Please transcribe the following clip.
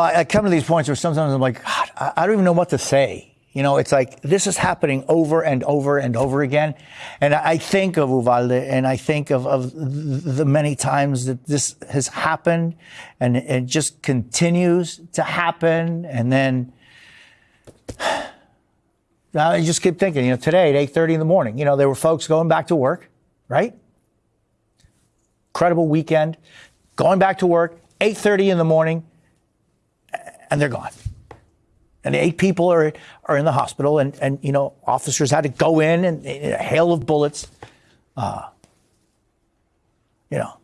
I, come to these points where sometimes I'm like, God, I, I don't even know what to say. You know, it's like this is happening over and over and over again. And I think of Uvalde and I think of, of the many times that this has happened and it just continues to happen. And then I just keep thinking, you know, today at 8.30 in the morning, you know, there were folks going back to work, right? Incredible weekend, going back to work, 8.30 in the morning, and they're gone. And eight people are, are in the hospital, and, and, you know, officers had to go in and, and a hail of bullets. Uh, you know,